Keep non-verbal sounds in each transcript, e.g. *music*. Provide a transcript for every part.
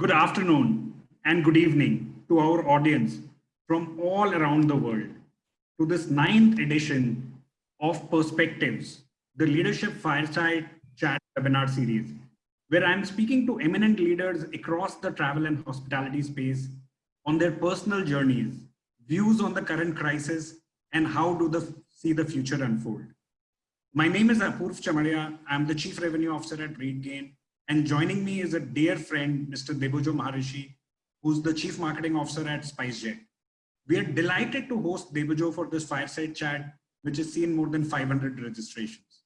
Good afternoon and good evening to our audience from all around the world to this ninth edition of Perspectives, the Leadership Fireside Chat webinar series, where I'm speaking to eminent leaders across the travel and hospitality space on their personal journeys, views on the current crisis, and how do they see the future unfold. My name is Apurv Chamaria. I'm the Chief Revenue Officer at RateGain, and joining me is a dear friend, Mr. Debojo Maharshi, who's the Chief Marketing Officer at SpiceJet. We are delighted to host Debojo for this fireside chat, which has seen more than 500 registrations.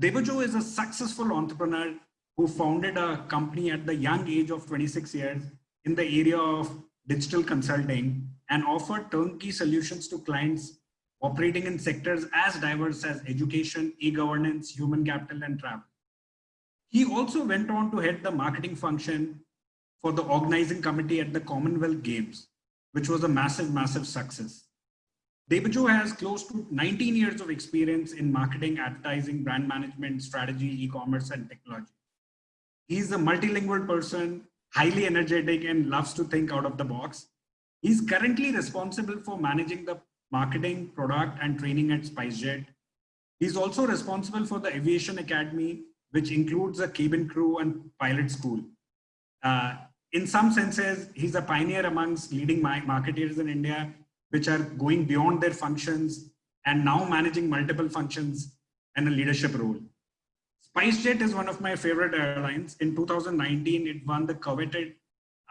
Debojo is a successful entrepreneur who founded a company at the young age of 26 years in the area of digital consulting and offered turnkey solutions to clients operating in sectors as diverse as education, e-governance, human capital, and travel. He also went on to head the marketing function for the organizing committee at the Commonwealth Games, which was a massive, massive success. Debojo has close to 19 years of experience in marketing, advertising, brand management, strategy, e-commerce, and technology. He's a multilingual person, highly energetic, and loves to think out of the box. He's currently responsible for managing the marketing, product, and training at SpiceJet. He's also responsible for the Aviation Academy, which includes a cabin crew and pilot school. Uh, in some senses, he's a pioneer amongst leading marketeers in India which are going beyond their functions and now managing multiple functions and a leadership role. SpiceJet is one of my favorite airlines. In 2019, it won the coveted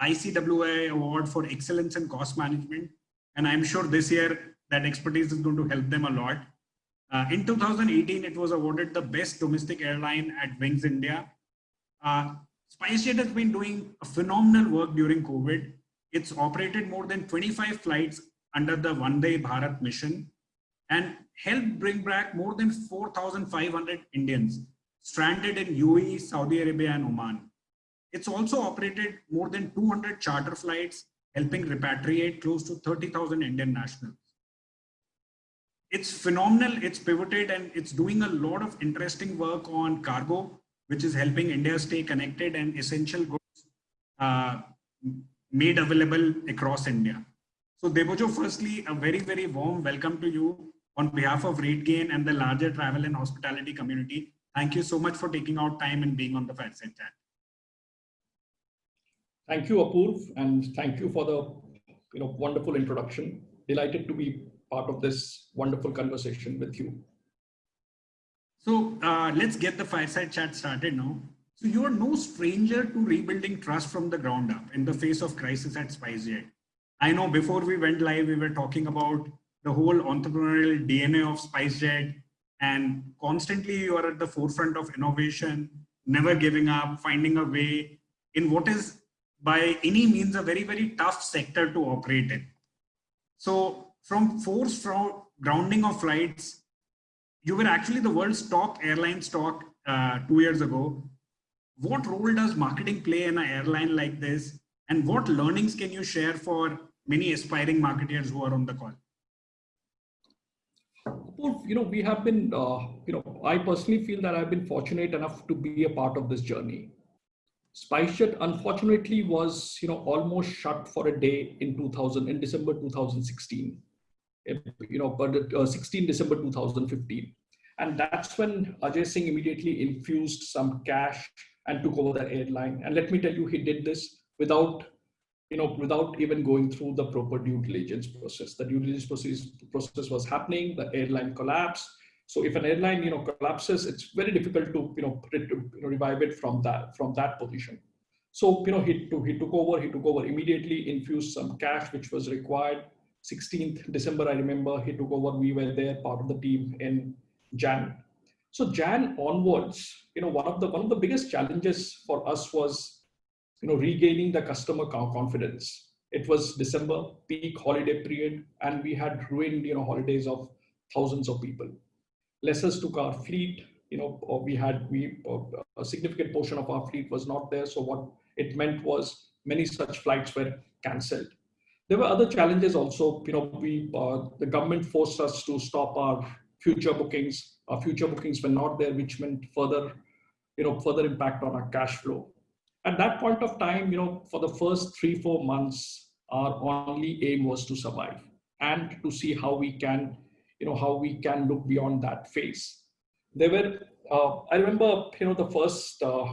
ICWA award for excellence in cost management. And I'm sure this year that expertise is going to help them a lot. Uh, in 2018, it was awarded the best domestic airline at Wings India. Uh, SpiceJet has been doing a phenomenal work during COVID. It's operated more than 25 flights under the Vande Bharat mission and helped bring back more than 4,500 Indians stranded in UAE, Saudi Arabia, and Oman. It's also operated more than 200 charter flights, helping repatriate close to 30,000 Indian nationals. It's phenomenal, it's pivoted, and it's doing a lot of interesting work on cargo, which is helping India stay connected and essential goods uh, made available across India. So Debojo, firstly, a very, very warm welcome to you on behalf of RateGain and the larger travel and hospitality community. Thank you so much for taking out time and being on the Fireside Chat. Thank you, Apurv, and thank you for the you know, wonderful introduction. Delighted to be part of this wonderful conversation with you. So uh, let's get the Fireside Chat started now. So you are no stranger to rebuilding trust from the ground up in the face of crisis at SpiceJet. I know before we went live, we were talking about the whole entrepreneurial DNA of SpiceJet and constantly you are at the forefront of innovation, never giving up, finding a way in what is by any means a very, very tough sector to operate in. So from forced grounding of flights, you were actually the world's top airline stock uh, two years ago. What role does marketing play in an airline like this? And what learnings can you share for many aspiring marketers who are on the call? You know, we have been, uh, you know, I personally feel that I've been fortunate enough to be a part of this journey. SpiceJet, unfortunately, was, you know, almost shut for a day in 2000, in December 2016. You know, but uh, 16 December 2015. And that's when Ajay Singh immediately infused some cash and took over the airline. And let me tell you, he did this without you know, without even going through the proper due diligence process. The due diligence process, process was happening, the airline collapsed. So if an airline, you know, collapses, it's very difficult to, you know, to, you know revive it from that, from that position. So, you know, he, he took over, he took over immediately, infused some cash, which was required. 16th December, I remember he took over, we were there, part of the team in Jan. So Jan onwards, you know, one of the, one of the biggest challenges for us was you know, regaining the customer confidence. It was December, peak holiday period, and we had ruined, you know, holidays of thousands of people. Lessors took our fleet, you know, we had, we, uh, a significant portion of our fleet was not there. So what it meant was many such flights were canceled. There were other challenges also, you know, we, uh, the government forced us to stop our future bookings. Our future bookings were not there, which meant further, you know, further impact on our cash flow. At that point of time, you know, for the first three, four months, our only aim was to survive and to see how we can, you know, how we can look beyond that phase. There were, uh, I remember, you know, the first, uh,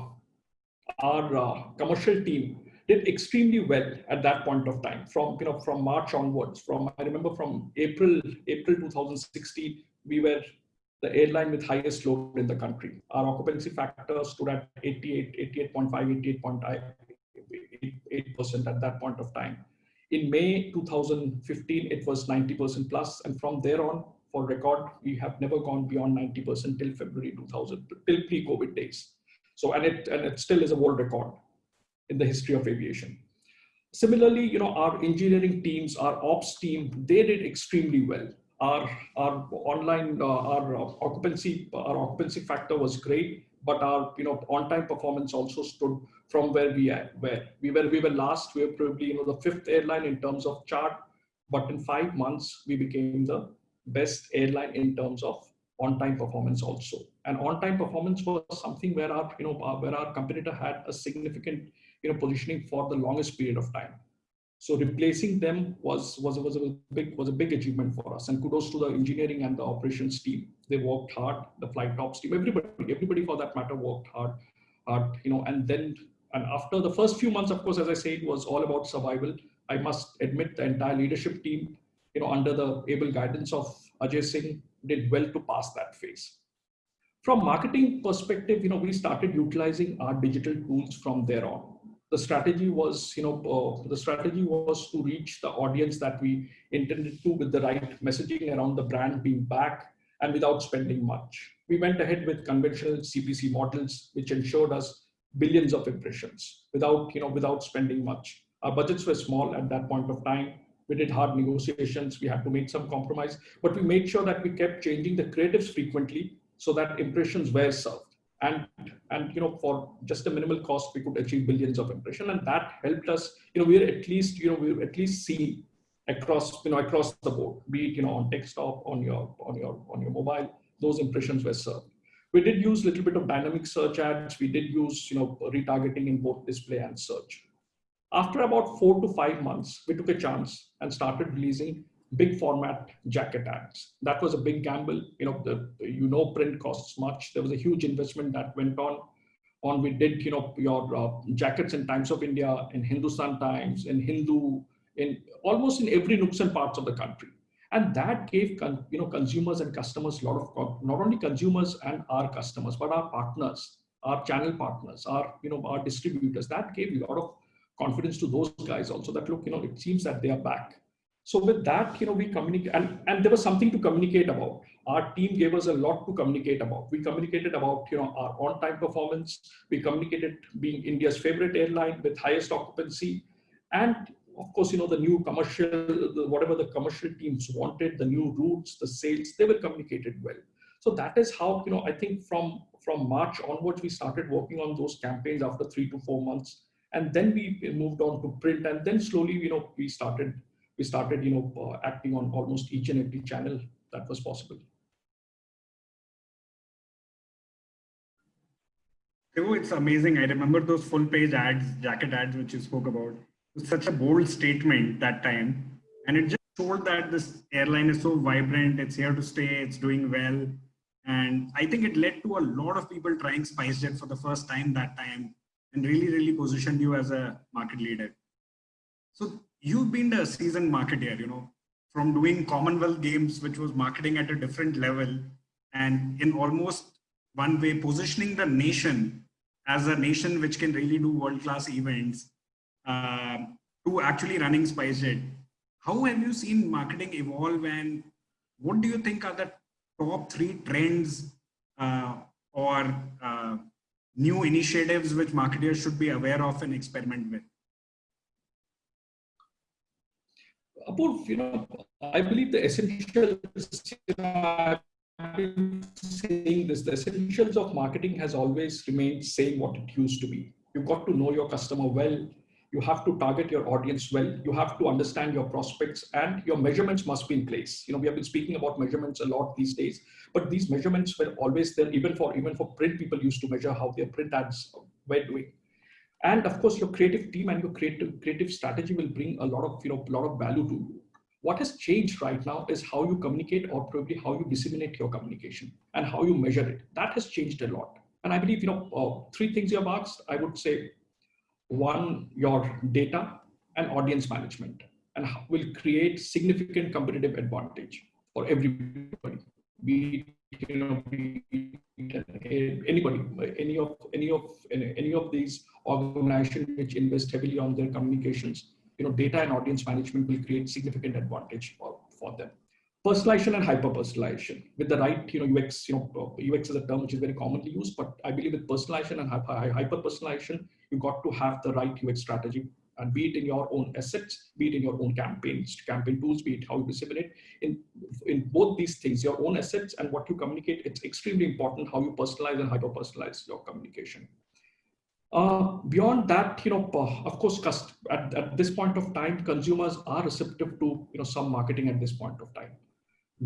our uh, commercial team did extremely well at that point of time from, you know, from March onwards, from, I remember from April, April 2016, we were the airline with highest load in the country. Our occupancy factor stood at 88, 88.5, 88.8% at that point of time. In May 2015, it was 90% plus, and from there on, for record, we have never gone beyond 90% till February 2000, till pre-COVID days. So, and it and it still is a world record in the history of aviation. Similarly, you know, our engineering teams, our ops team, they did extremely well. Our our online uh, our occupancy our occupancy factor was great but our you know on time performance also stood from where we are where we were we were last. We were probably you know the fifth airline in terms of chart but in five months we became the best airline in terms of on time performance also. And on time performance was something where our you know where our competitor had a significant you know positioning for the longest period of time so replacing them was, was, was, a big, was a big achievement for us. And kudos to the engineering and the operations team. They worked hard, the flight ops team, everybody, everybody for that matter worked hard, hard, you know, and then, and after the first few months, of course, as I said, it was all about survival. I must admit the entire leadership team, you know, under the able guidance of Ajay Singh did well to pass that phase. From marketing perspective, you know, we started utilizing our digital tools from there on the strategy was, you know, uh, the strategy was to reach the audience that we intended to with the right messaging around the brand being back and without spending much. We went ahead with conventional CPC models, which ensured us billions of impressions without, you know, without spending much. Our budgets were small at that point of time. We did hard negotiations. We had to make some compromise, but we made sure that we kept changing the creatives frequently so that impressions were served and and you know for just a minimal cost we could achieve billions of impression. And that helped us you know we're at least you know we're at least seen across you know across the board be it you know on desktop on your on your on your mobile those impressions were served. We did use a little bit of dynamic search ads. We did use you know retargeting in both display and search. After about four to five months we took a chance and started releasing big format jacket ads. That was a big gamble. You know, the, you know, print costs much. There was a huge investment that went on. On we did, you know, your uh, jackets in Times of India, in Hindustan Times, in Hindu, in almost in every nooks and parts of the country. And that gave, you know, consumers and customers a lot of, not only consumers and our customers, but our partners, our channel partners, our, you know, our distributors. That gave a lot of confidence to those guys also that look, you know, it seems that they are back so with that, you know, we communicate and, and there was something to communicate about. Our team gave us a lot to communicate about. We communicated about, you know, our on-time performance. We communicated being India's favorite airline with highest occupancy. And of course, you know, the new commercial, the, whatever the commercial teams wanted, the new routes, the sales, they were communicated well. So that is how, you know, I think from, from March onwards, we started working on those campaigns after three to four months. And then we moved on to print and then slowly, you know, we started we started, you know, uh, acting on almost each and every channel that was possible. It's amazing. I remember those full page ads, jacket ads, which you spoke about. It was such a bold statement that time. And it just showed that this airline is so vibrant, it's here to stay, it's doing well. And I think it led to a lot of people trying SpiceJet for the first time that time and really, really positioned you as a market leader. So you've been a seasoned marketer, you know, from doing Commonwealth Games, which was marketing at a different level, and in almost one way positioning the nation as a nation which can really do world-class events, uh, to actually running SpiceJet. How have you seen marketing evolve and what do you think are the top three trends uh, or uh, new initiatives which marketers should be aware of and experiment with? You know, I believe the essentials, I've been saying this, the essentials of marketing has always remained same what it used to be. You've got to know your customer well. You have to target your audience well. You have to understand your prospects and your measurements must be in place. You know, we have been speaking about measurements a lot these days, but these measurements were always there, even for even for print people used to measure how their print ads were doing. And of course your creative team and your creative creative strategy will bring a lot of you know a lot of value to you. What has changed right now is how you communicate or probably how you disseminate your communication and how you measure it. That has changed a lot. And i believe you know uh, three things you have asked. I would say one your data and audience management and will create significant competitive advantage for everybody be you know be eh, anybody eh, any of any of eh, any of these organizations which invest heavily on their communications you know data and audience management will create significant advantage for, for them. Personalization and hyper personalization with the right you know ux you know uh, ux is a term which is very commonly used but i believe with personalization and hyper personalization you got to have the right ux strategy and be it in your own assets, be it in your own campaigns, campaign tools, be it how you disseminate. In, in both these things, your own assets and what you communicate, it's extremely important how you personalize and hyper-personalize your communication. Uh, beyond that, you know, uh, of course, at, at this point of time, consumers are receptive to, you know, some marketing at this point of time.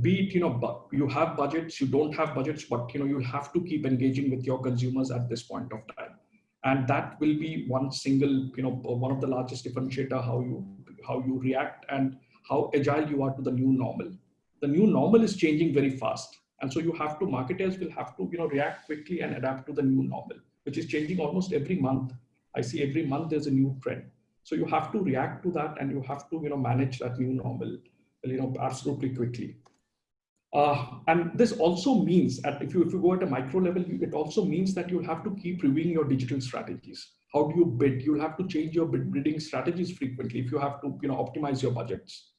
Be it, you know, you have budgets, you don't have budgets, but, you know, you have to keep engaging with your consumers at this point of time and that will be one single you know one of the largest differentiator how you how you react and how agile you are to the new normal. The new normal is changing very fast. And so you have to marketers will have to you know react quickly and adapt to the new normal which is changing almost every month. I see every month there's a new trend. So you have to react to that and you have to you know manage that new normal you know absolutely quickly uh, and this also means that if you, if you go at a micro level, it also means that you'll have to keep reviewing your digital strategies. How do you bid? You'll have to change your bidding strategies frequently if you have to you know, optimize your budgets.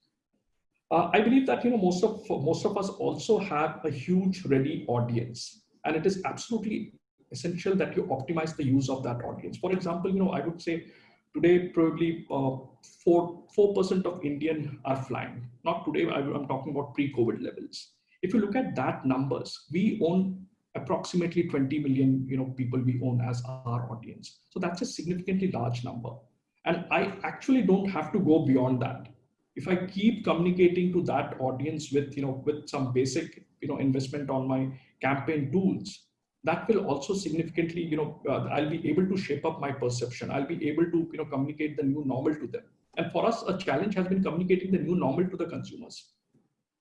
Uh, I believe that you know most of most of us also have a huge ready audience, and it is absolutely essential that you optimize the use of that audience. For example, you know I would say today probably uh, four four percent of Indian are flying. Not today. I'm talking about pre-COVID levels. If you look at that numbers, we own approximately 20 million you know, people we own as our audience. So that's a significantly large number. And I actually don't have to go beyond that. If I keep communicating to that audience with, you know, with some basic you know, investment on my campaign tools, that will also significantly, you know, uh, I'll be able to shape up my perception. I'll be able to, you know, communicate the new normal to them. And for us, a challenge has been communicating the new normal to the consumers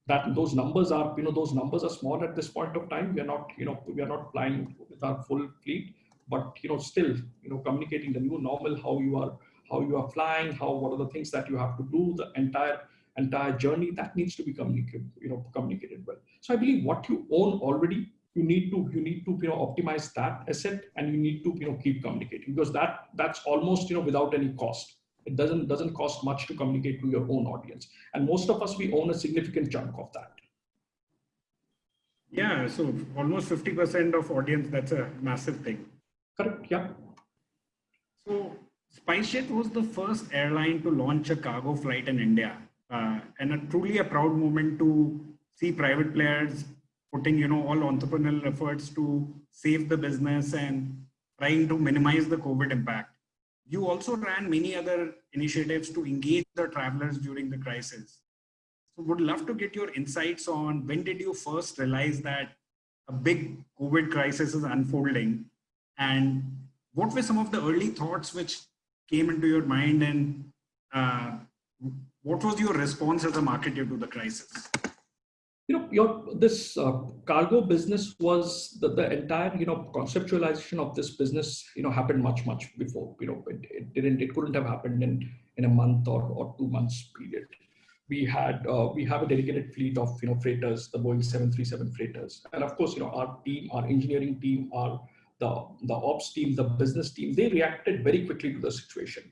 that those numbers are, you know, those numbers are small at this point of time. We are not, you know, we are not flying with our full fleet, but you know, still, you know, communicating the new normal, how you are, how you are flying, how what are the things that you have to do, the entire entire journey that needs to be communicated, you know, communicated well. So I believe what you own already, you need to you need to you know optimize that asset and you need to you know keep communicating because that that's almost you know without any cost it doesn't doesn't cost much to communicate to your own audience. And most of us we own a significant chunk of that. Yeah so almost 50% of audience that's a massive thing. Correct yeah. So spicejet was the first airline to launch a cargo flight in india uh, and a truly a proud moment to see private players putting you know all entrepreneurial efforts to save the business and trying to minimize the covid impact you also ran many other initiatives to engage the travelers during the crisis. So would love to get your insights on when did you first realize that a big COVID crisis is unfolding and what were some of the early thoughts which came into your mind and uh, what was your response as a marketer to the crisis? Your this uh, cargo business was the, the entire you know conceptualization of this business you know happened much much before you know it, it didn't it couldn't have happened in in a month or, or two months period. We had uh, we have a dedicated fleet of you know freighters the boeing 737 freighters. And of course you know our team our engineering team our the the ops team the business team they reacted very quickly to the situation.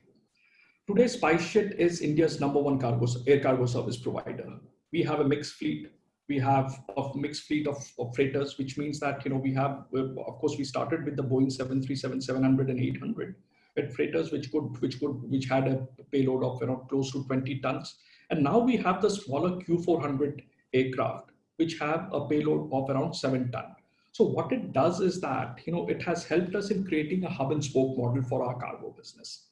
Today spicejet is india's number one cargo air cargo service provider. We have a mixed fleet we have a mixed fleet of, of freighters, which means that, you know, we have, of course, we started with the Boeing 737, 700 and 800 with freighters, which could, which could, which had a payload of, know, close to 20 tons. And now we have the smaller Q400 aircraft, which have a payload of around seven ton. So what it does is that, you know, it has helped us in creating a hub and spoke model for our cargo business.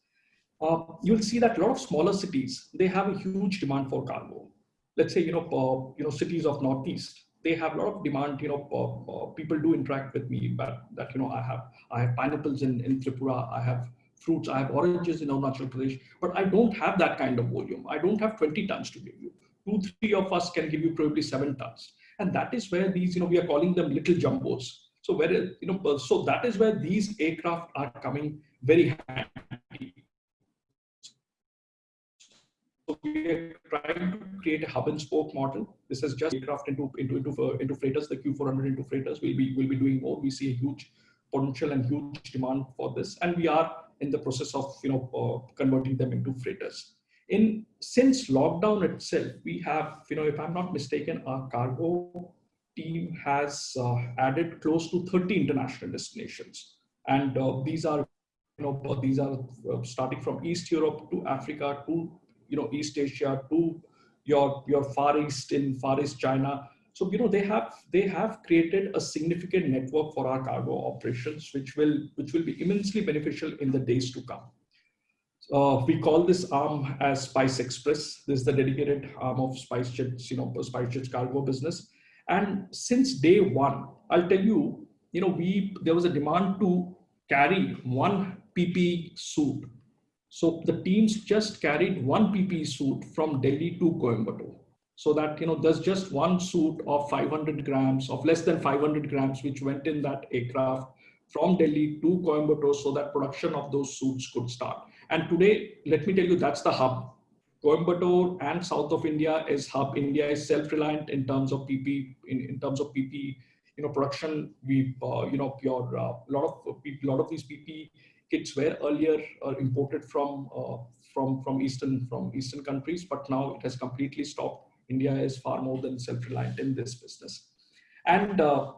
Uh, you'll see that a lot of smaller cities, they have a huge demand for cargo let's say, you know, uh, you know, cities of Northeast, they have a lot of demand, you know, uh, uh, people do interact with me, but that, you know, I have, I have pineapples in, in Tripura, I have fruits, I have oranges in Arunachal Pradesh, but I don't have that kind of volume. I don't have 20 tons to give you. Two, three of us can give you probably seven tons. And that is where these, you know, we are calling them little jumbos. So where, you know, so that is where these aircraft are coming very handy. So we are trying to create a hub and spoke model. This is just aircraft into into into uh, into freighters. The Q400 into freighters We'll be will be doing more. We see a huge potential and huge demand for this, and we are in the process of you know uh, converting them into freighters. In since lockdown itself, we have you know if I'm not mistaken, our cargo team has uh, added close to 30 international destinations, and uh, these are you know these are uh, starting from East Europe to Africa to you know East Asia to your your Far East in Far East China. So you know they have they have created a significant network for our cargo operations, which will which will be immensely beneficial in the days to come. Uh, we call this arm as Spice Express. This is the dedicated arm of SpiceJet's, you know, SpiceJet's cargo business. And since day one, I'll tell you, you know, we there was a demand to carry one PP suit so the teams just carried one PPE suit from Delhi to Coimbatore. So that, you know, there's just one suit of 500 grams, of less than 500 grams, which went in that aircraft from Delhi to Coimbatore so that production of those suits could start. And today, let me tell you, that's the hub. Coimbatore and south of India is hub. India is self-reliant in terms of PP, in, in terms of PP, you know, production. We, uh, you know, your uh, lot of a lot of these PP kits were earlier uh, imported from uh, from from eastern from eastern countries, but now it has completely stopped. India is far more than self-reliant in this business, and uh,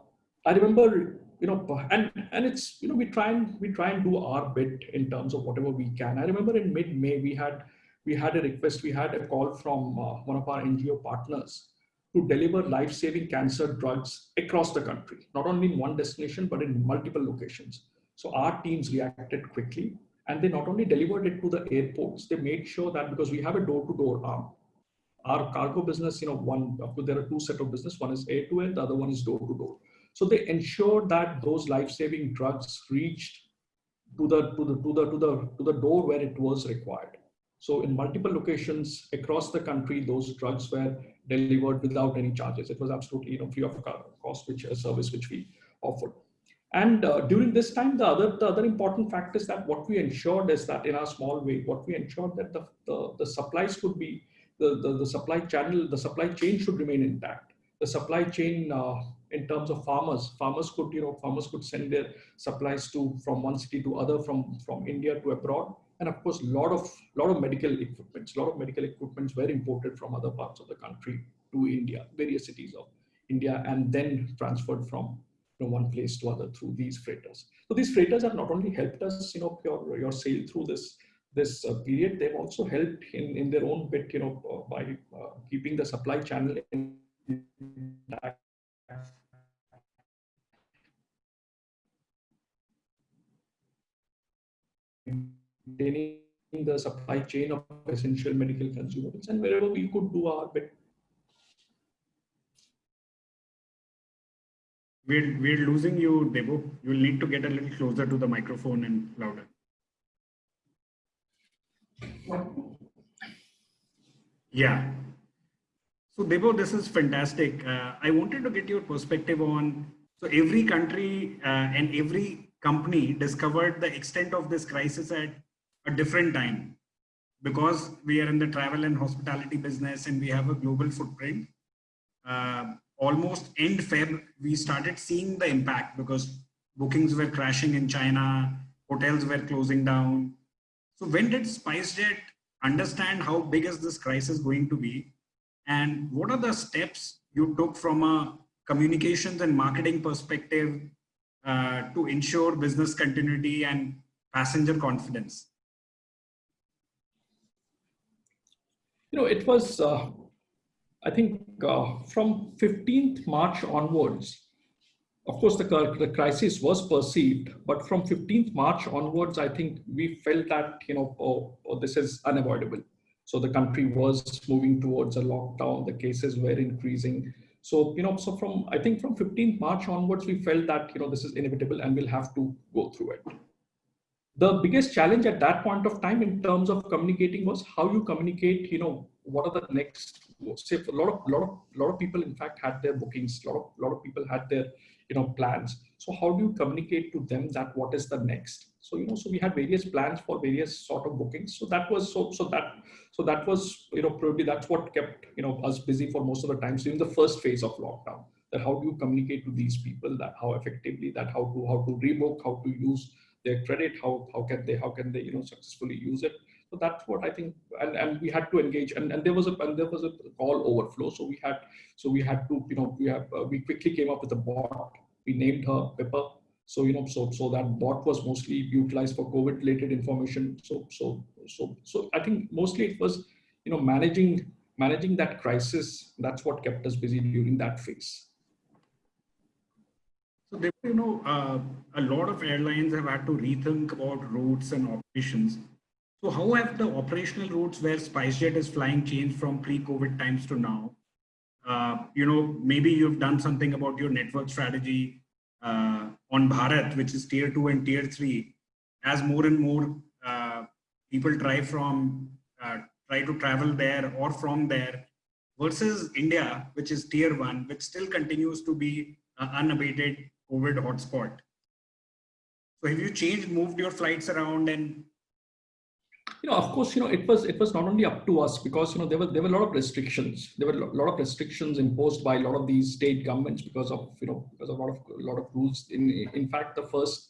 I remember you know and and it's you know we try and we try and do our bit in terms of whatever we can. I remember in mid-May we had we had a request, we had a call from uh, one of our NGO partners to deliver life-saving cancer drugs across the country, not only in one destination, but in multiple locations. So our teams reacted quickly and they not only delivered it to the airports, they made sure that because we have a door-to-door -door arm, our cargo business, you know, one, there are two set of business, one is air to air, the other one is door to door. So they ensured that those life-saving drugs reached to the, to the, to the, to the, to the door where it was required. So in multiple locations across the country, those drugs were delivered without any charges. It was absolutely, you know, free of cost, which a service which we offered. And uh, during this time, the other, the other important fact is that what we ensured is that in our small way, what we ensured that the, the, the supplies could be, the, the, the, supply channel, the supply chain should remain intact. The supply chain uh, in terms of farmers, farmers could, you know, farmers could send their supplies to from one city to other, from, from India to abroad. And of course, a lot of, lot of medical equipment, a lot of medical equipments were imported from other parts of the country to India, various cities of India, and then transferred from know, one place to other through these freighters. So these freighters have not only helped us, you know, your, your sail through this this uh, period, they've also helped in, in their own bit, you know, uh, by uh, keeping the supply channel in maintaining the supply chain of essential medical consumables and wherever we could do our bit We're, we're losing you, Debo. You'll need to get a little closer to the microphone and louder. Yeah. So Debo, this is fantastic. Uh, I wanted to get your perspective on, so every country uh, and every company discovered the extent of this crisis at a different time because we are in the travel and hospitality business and we have a global footprint. Uh, almost end Feb, we started seeing the impact because bookings were crashing in China, hotels were closing down. So when did SpiceJet understand how big is this crisis going to be? And what are the steps you took from a communications and marketing perspective uh, to ensure business continuity and passenger confidence? You know, it was uh, I think uh, from 15th March onwards, of course, the, the crisis was perceived, but from 15th March onwards, I think we felt that, you know, oh, oh, this is unavoidable. So the country was moving towards a lockdown, the cases were increasing. So, you know, so from, I think from 15th March onwards, we felt that, you know, this is inevitable and we'll have to go through it. the biggest challenge at that point of time in terms of communicating was how you communicate you know what are the next say a lot of lot of lot of people in fact had their bookings a lot of lot of people had their you know plans. So how do you communicate to them that what is the next? So you know so we had various plans for various sort of bookings. So that was so so that so that was you know probably that's what kept you know us busy for most of the time. So in the first phase of lockdown that how do you communicate to these people that how effectively that how to how to rebook how to use their credit how how can they how can they you know successfully use it so that's what i think and, and we had to engage and, and there was a and there was a call overflow. So we had so we had to you know we have uh, we quickly came up with a bot. We named her pippa. So you know so so that bot was mostly utilized for covid related information. So so so so i think mostly it was you know managing managing that crisis. That's what kept us busy during that phase. So, they, you know, uh, a lot of airlines have had to rethink about routes and operations. So, how have the operational routes where SpiceJet is flying changed from pre-COVID times to now? Uh, you know, maybe you've done something about your network strategy uh, on Bharat, which is tier two and tier three, as more and more uh, people try from uh, try to travel there or from there, versus India, which is tier one, which still continues to be an unabated COVID hotspot. So have you changed, moved your flights around and you know, of course, you know, it was it was not only up to us because you know there were there were a lot of restrictions. There were a lot of restrictions imposed by a lot of these state governments because of you know because of a lot of a lot of rules. In in fact, the first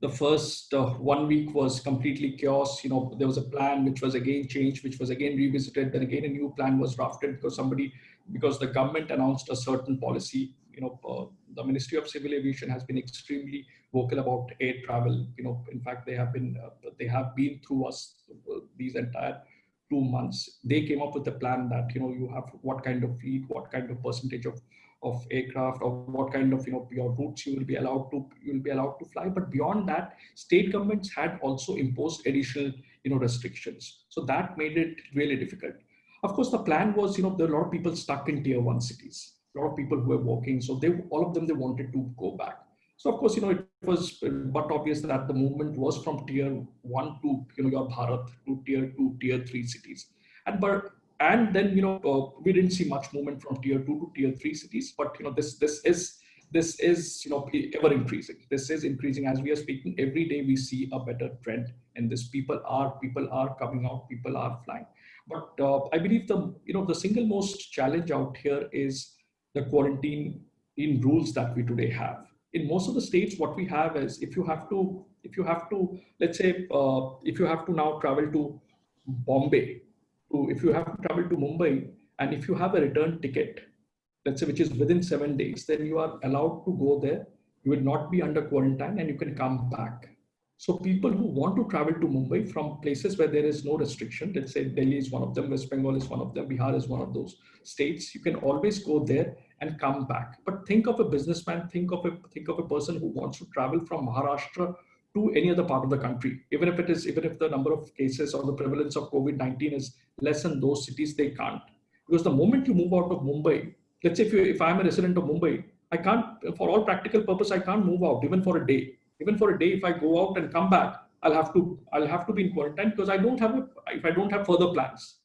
the first uh, one week was completely chaos. You know, there was a plan which was again changed, which was again revisited. Then again a new plan was drafted because somebody because the government announced a certain policy. You know, uh, the Ministry of Civil Aviation has been extremely vocal about air travel. You know, in fact, they have been uh, they have been through us uh, these entire two months. They came up with a plan that you know you have what kind of fleet, what kind of percentage of of aircraft, or what kind of you know your routes you will be allowed to you will be allowed to fly. But beyond that, state governments had also imposed additional you know restrictions. So that made it really difficult. Of course, the plan was you know there are a lot of people stuck in tier one cities a lot of people who were working. So they, all of them, they wanted to go back. So of course, you know, it was but obvious that the movement was from tier one to, you know, your Bharat to tier two, tier three cities. And but and then you know uh, we didn't see much movement from tier two to tier three cities. But you know this this is this is you know ever increasing. This is increasing as we are speaking. Every day we see a better trend, and this people are people are coming out, people are flying. But uh, I believe the you know the single most challenge out here is the quarantine in rules that we today have. In most of the states, what we have is if you have to, if you have to, let's say, uh, if you have to now travel to Bombay, to, if you have to travel to Mumbai, and if you have a return ticket, let's say, which is within seven days, then you are allowed to go there. You will not be under quarantine and you can come back. So people who want to travel to Mumbai from places where there is no restriction, let's say Delhi is one of them, West Bengal is one of them, Bihar is one of those states, you can always go there and come back. But think of a businessman, think of a think of a person who wants to travel from Maharashtra to any other part of the country, even if it is even if the number of cases or the prevalence of COVID-19 is less in those cities, they can't. Because the moment you move out of Mumbai, let's say if you if I'm a resident of Mumbai, I can't, for all practical purpose, I can't move out even for a day. Even for a day, if I go out and come back, I'll have to I'll have to be in quarantine because I don't have a, if I don't have further plans.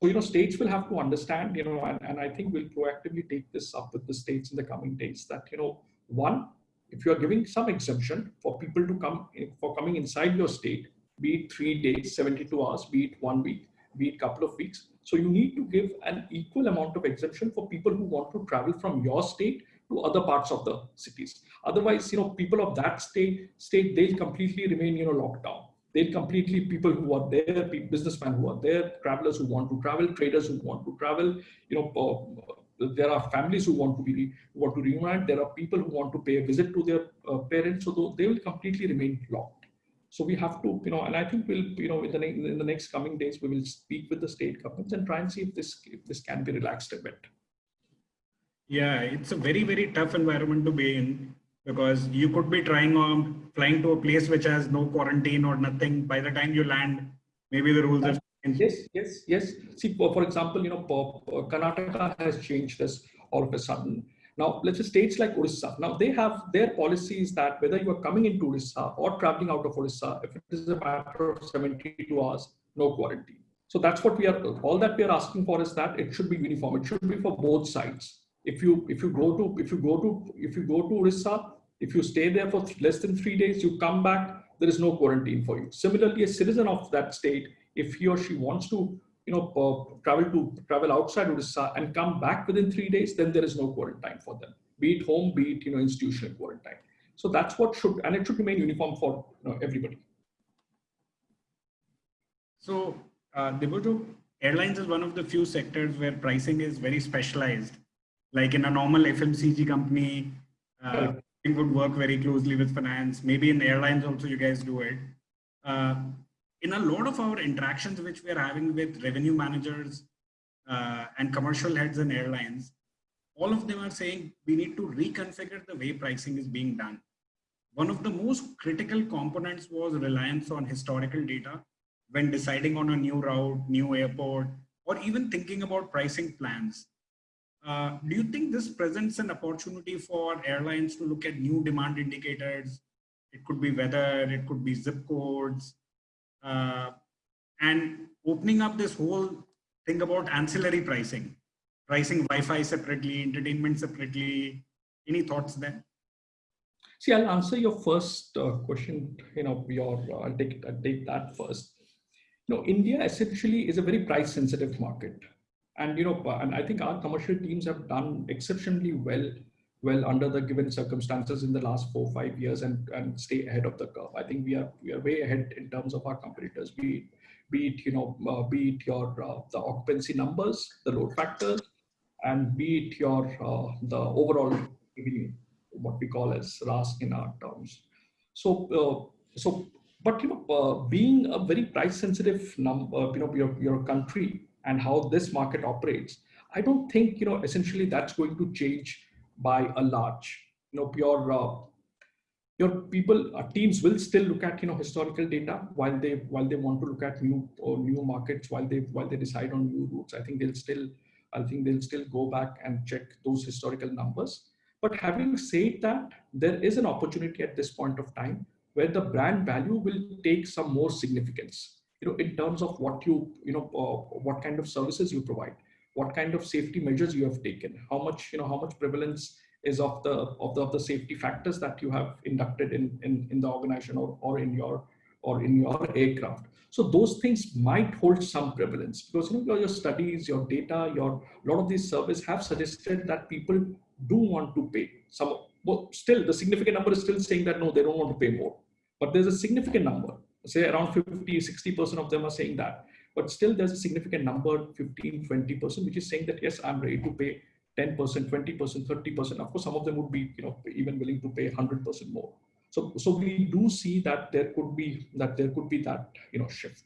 So, you know, states will have to understand, you know, and, and I think we'll proactively take this up with the states in the coming days that, you know, one, if you are giving some exemption for people to come for coming inside your state, be it three days, 72 hours, be it one week, be it couple of weeks. So you need to give an equal amount of exemption for people who want to travel from your state to other parts of the cities. Otherwise, you know, people of that state, state they'll completely remain, you know, locked down they'll completely people who are there, businessmen who are there, travelers who want to travel, traders who want to travel. You know, uh, there are families who want to be who want to reunite. There are people who want to pay a visit to their uh, parents, so they will completely remain locked. So we have to, you know, and I think we'll, you know, in the, in the next coming days, we will speak with the state governments and try and see if this if this can be relaxed a bit. Yeah, it's a very very tough environment to be in because you could be trying on flying to a place which has no quarantine or nothing by the time you land maybe the rules have changed. yes yes yes see for, example you know uh, karnataka has changed this all of a sudden Now, let's say states like Orissa, now they have their policies that whether you are coming into Orissa or traveling out of Orissa, if it is a matter of 72 hours, no quarantine. So that's what we are, all that we are asking for is that it should be uniform. It should be for both sides. If you, if you go to, if you go to, if you go to Orissa, if you stay there for less than three days, you come back, there is no quarantine for you. Similarly, a citizen of that state, if he or she wants to you know, uh, travel to travel outside Odisha and come back within three days, then there is no quarantine for them, be it home, be it you know institutional quarantine. So that's what should, and it should remain uniform for you know, everybody. So, uh, Debojo, airlines is one of the few sectors where pricing is very specialized. Like in a normal FMCG company, uh, would work very closely with finance. Maybe in airlines also you guys do it. Uh, in a lot of our interactions which we are having with revenue managers uh, and commercial heads and airlines, all of them are saying we need to reconfigure the way pricing is being done. One of the most critical components was reliance on historical data when deciding on a new route, new airport, or even thinking about pricing plans. Uh, do you think this presents an opportunity for airlines to look at new demand indicators? It could be weather, it could be zip codes, uh, and opening up this whole thing about ancillary pricing, pricing Wi-Fi separately, entertainment separately. Any thoughts there? See, I'll answer your first uh, question. You know, your uh, I'll take I'll take that first. You know, India essentially is a very price-sensitive market, and you know, and I think our commercial teams have done exceptionally well well under the given circumstances in the last four five years and and stay ahead of the curve. I think we are we are way ahead in terms of our competitors be it, be it you know uh, be it your uh, the occupancy numbers the load factors and be it your uh, the overall revenue what we call as RASK in our terms. So uh, so but you know uh, being a very price sensitive number you know your, your country and how this market operates i don't think you know essentially that's going to change by a large. You know, your uh, your people uh, teams will still look at you know historical data while they while they want to look at new or new markets while they while they decide on new routes. I think they'll still I think they'll still go back and check those historical numbers. But having said that, there is an opportunity at this point of time where the brand value will take some more significance. You know, in terms of what you you know uh, what kind of services you provide what kind of safety measures you have taken, how much, you know, how much prevalence is of the of the, of the safety factors that you have inducted in, in, in the organization or, or in your or in your aircraft. So those things might hold some prevalence because you know, your, studies, your data, your a lot of these surveys have suggested that people do want to pay. Some well, still the significant number is still saying that no, they don't want to pay more. But there's a significant number, say around 50, 60% of them are saying that. But still there's a significant number 15 20% which is saying that yes i'm ready to pay 10% 20% 30% of course some of them would be you know even willing to pay 100% more. So so we do see that there could be that there could be that you know shift.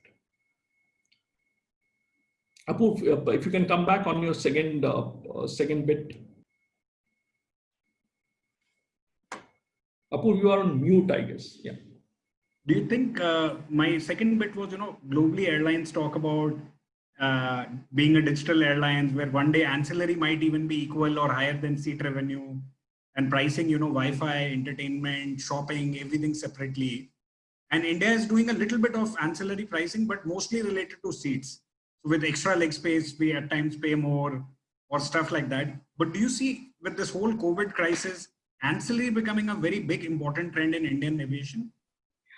Apu, if you can come back on your second uh, uh, second bit. Apu, you are on mute, I guess. Yeah. Do you think uh, my second bit was, you know, globally airlines talk about uh, being a digital airlines where one day ancillary might even be equal or higher than seat revenue and pricing, you know, Wi-Fi, entertainment, shopping, everything separately. And India is doing a little bit of ancillary pricing, but mostly related to seats. So with extra leg space, we at times pay more or stuff like that. But do you see with this whole COVID crisis, ancillary becoming a very big important trend in Indian aviation?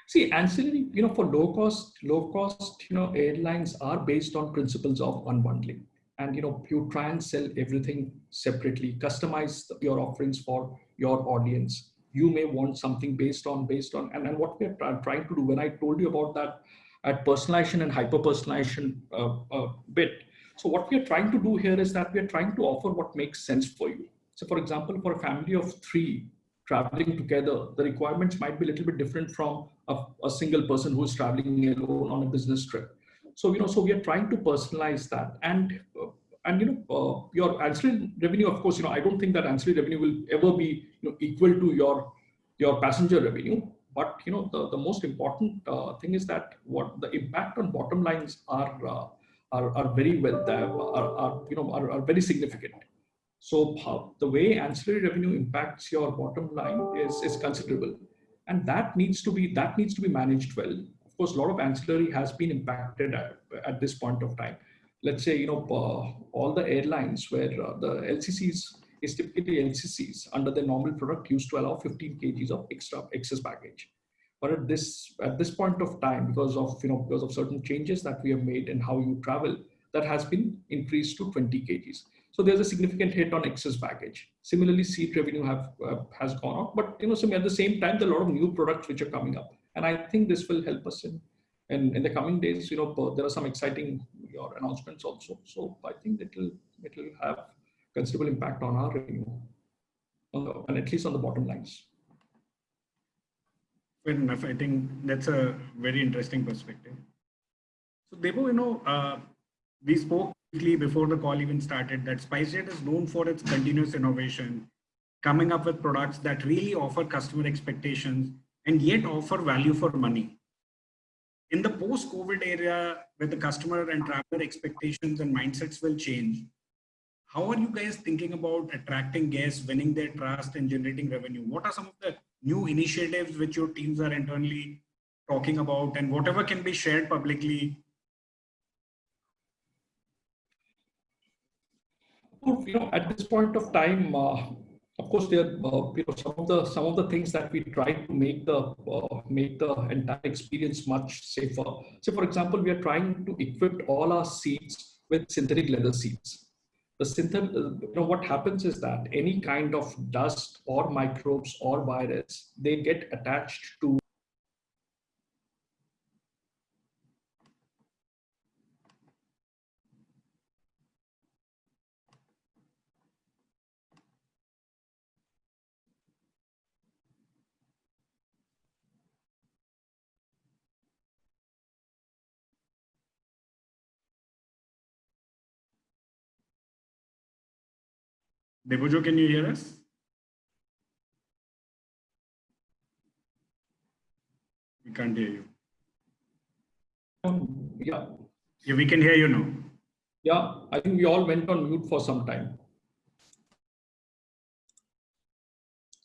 See, ancillary, you know, for low cost, low cost, you know, airlines are based on principles of unbundling. And, you know, you try and sell everything separately, customize your offerings for your audience. You may want something based on, based on, and, and what we're trying to do, when I told you about that at personalization and hyper personalization uh, uh, bit. So what we are trying to do here is that we are trying to offer what makes sense for you. So for example, for a family of three, traveling together, the requirements might be a little bit different from a, a single person who is traveling alone on a business trip. So, you know, so we are trying to personalize that and, uh, and, you know, uh, your ancillary revenue, of course, you know, I don't think that ancillary revenue will ever be you know, equal to your, your passenger revenue. But, you know, the, the most important uh, thing is that what the impact on bottom lines are, uh, are, are very well, are, are, you know, are, are very significant. So the way ancillary revenue impacts your bottom line is, is considerable. And that needs to be that needs to be managed well. Of course, a lot of ancillary has been impacted at, at this point of time. Let's say, you know, uh, all the airlines where uh, the LCCs is typically LCCs under the normal product used to allow 15 kgs of extra excess baggage. But at this at this point of time, because of you know because of certain changes that we have made in how you travel, that has been increased to 20 kgs. So there's a significant hit on excess baggage. Similarly, seat revenue have uh, has gone up, but you know, at the same time, there are a lot of new products which are coming up, and I think this will help us in in, in the coming days. You know, there are some exciting your announcements also. So I think it will it will have considerable impact on our revenue, the, and at least on the bottom lines. Fair enough. I think that's a very interesting perspective. So Debo, you know, uh, we spoke before the call even started that SpiceJet is known for its continuous innovation, coming up with products that really offer customer expectations and yet offer value for money. In the post-COVID area, where the customer and traveler expectations and mindsets will change, how are you guys thinking about attracting guests, winning their trust and generating revenue? What are some of the new initiatives which your teams are internally talking about and whatever can be shared publicly you know, at this point of time, uh, of course, there uh, you know some of the some of the things that we try to make the uh, make the entire experience much safer. So, for example, we are trying to equip all our seats with synthetic leather seats. The synthetic, uh, you know, what happens is that any kind of dust or microbes or virus, they get attached to Debojo, can you hear us? We can't hear you. Um, yeah. Yeah, we can hear you now. Yeah, I think we all went on mute for some time.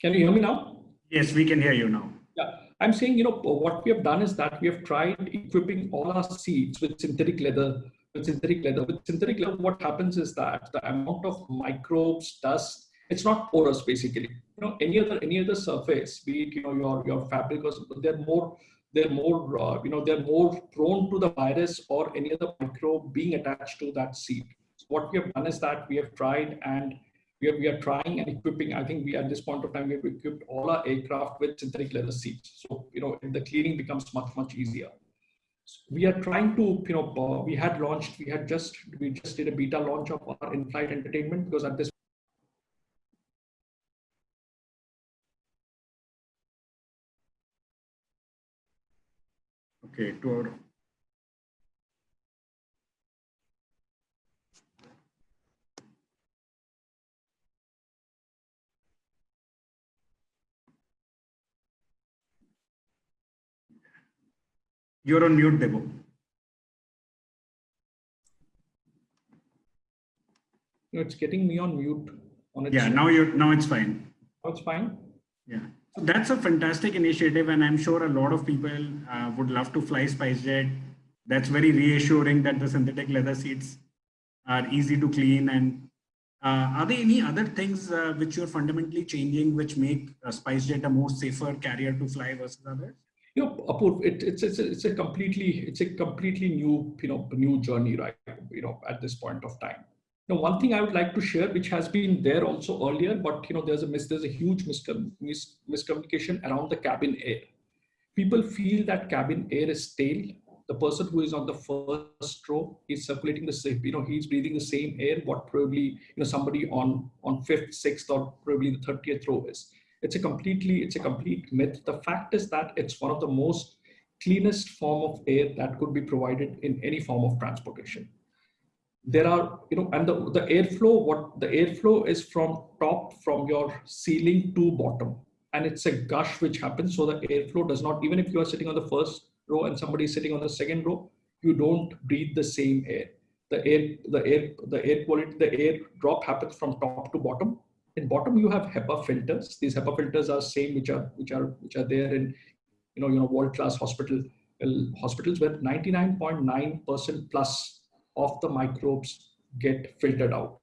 Can you hear me now? Yes, we can hear you now. Yeah, I'm saying, you know, what we have done is that we have tried equipping all our seats with synthetic leather synthetic leather. With synthetic leather, what happens is that the amount of microbes, dust, it's not porous basically. You know, any other any other surface, be it you know your your fabric or they're more they're more uh, you know they're more prone to the virus or any other microbe being attached to that seed. So what we have done is that we have tried and we are, we are trying and equipping. I think we at this point of time we have equipped all our aircraft with synthetic leather seats. So you know the cleaning becomes much much easier we are trying to you know uh, we had launched we had just we just did a beta launch of our in-flight entertainment because at this okay to our You're on mute, Debo. No, it's getting me on mute. On yeah, now you're now it's fine. Now it's fine. Yeah, so that's a fantastic initiative, and I'm sure a lot of people uh, would love to fly SpiceJet. That's very reassuring that the synthetic leather seats are easy to clean. And uh, are there any other things uh, which you're fundamentally changing, which make uh, SpiceJet a more safer carrier to fly versus others? It, it's, it's, a, it's a completely, it's a completely new, you know, new journey, right? You know, at this point of time. Now, one thing I would like to share, which has been there also earlier, but you know, there's a mis there's a huge mis miscommunication around the cabin air. People feel that cabin air is stale. The person who is on the first row is circulating the same, you know, he's breathing the same air what probably you know somebody on on fifth, sixth, or probably the thirtieth row is. It's a completely, it's a complete myth. The fact is that it's one of the most cleanest form of air that could be provided in any form of transportation. There are, you know, and the, the airflow, what the airflow is from top, from your ceiling to bottom. And it's a gush which happens. So the airflow does not, even if you are sitting on the first row and somebody is sitting on the second row, you don't breathe the same air. the air, the air, the air quality, the air drop happens from top to bottom. In bottom, you have HEPA filters. These HEPA filters are same which are which are which are there in you know you know world class hospital hospitals where 99.9% plus of the microbes get filtered out.